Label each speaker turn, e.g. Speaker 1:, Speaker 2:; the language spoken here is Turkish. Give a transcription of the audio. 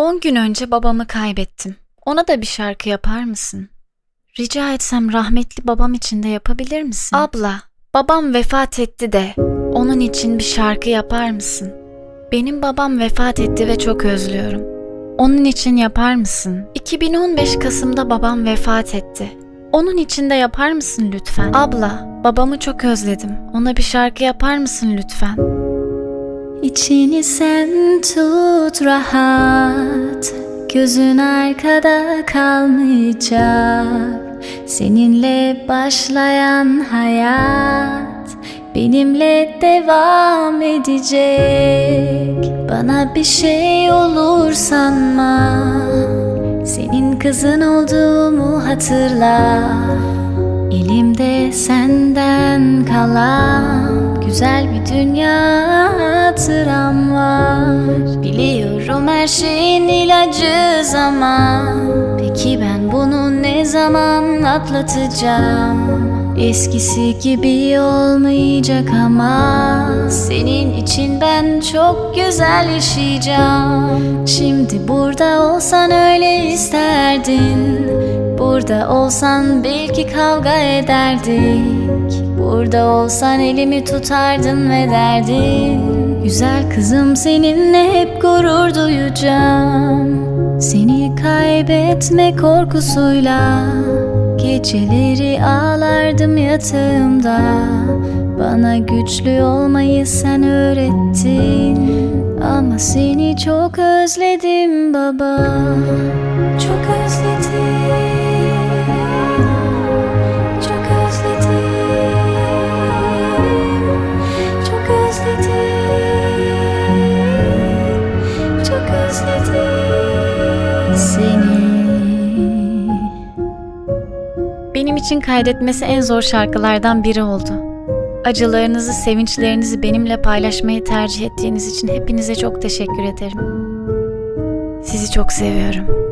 Speaker 1: 10 gün önce babamı kaybettim. Ona da bir şarkı yapar mısın? Rica etsem rahmetli babam için de yapabilir misin? Abla, babam vefat etti de onun için bir şarkı yapar mısın? Benim babam vefat etti ve çok özlüyorum. Onun için yapar mısın? 2015 Kasım'da babam vefat etti. Onun için de yapar mısın lütfen? Abla, babamı çok özledim. Ona bir şarkı yapar mısın lütfen?
Speaker 2: İçini sen tut rahat. Gözün arkada kalmayacak. Seninle başlayan hayat Benimle devam edecek. Bana bir şey olur sanma. Senin kızın olduğumu hatırla. Elimde senden kalan Güzel bir dünya hatıram var. Biliyorum her şeyin ilacı zaman. Peki ben bunu ne zaman atlatacağım? Eskisi gibi olmayacak ama Senin için ben çok güzel yaşayacağım. Şimdi burada olsan öyle isterdin. Burada olsan belki kavga ederdik. Burada olsan elimi tutardın ve derdin Güzel kızım seninle hep gurur duyacağım. Seni kaybetme korkusuyla Geceleri ağlardım yatağımda. Bana güçlü olmayı sen öğrettin Ama seni çok özledim baba
Speaker 1: Benim için kaydetmesi en zor şarkılardan biri oldu. Acılarınızı, sevinçlerinizi benimle paylaşmayı tercih ettiğiniz için hepinize çok teşekkür ederim. Sizi çok seviyorum.